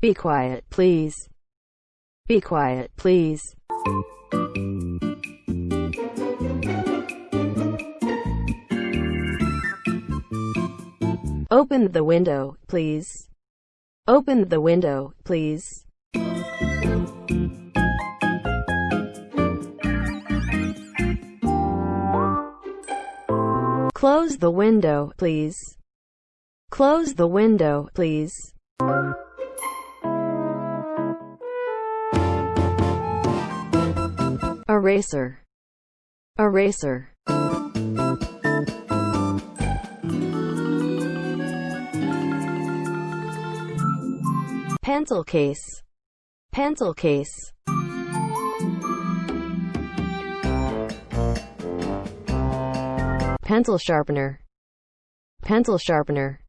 Be quiet, please. Be quiet, please. Open the window, please. Open the window, please. Close the window, please. Close the window, please. Eraser. Eraser. Pencil case. Pencil case. Pencil sharpener. Pencil sharpener.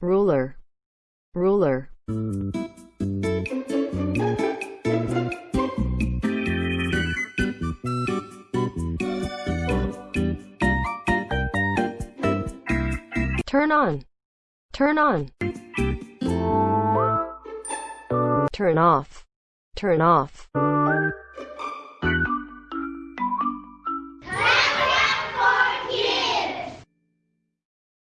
Ruler. Ruler. Turn on. Turn on. Turn off. Turn off.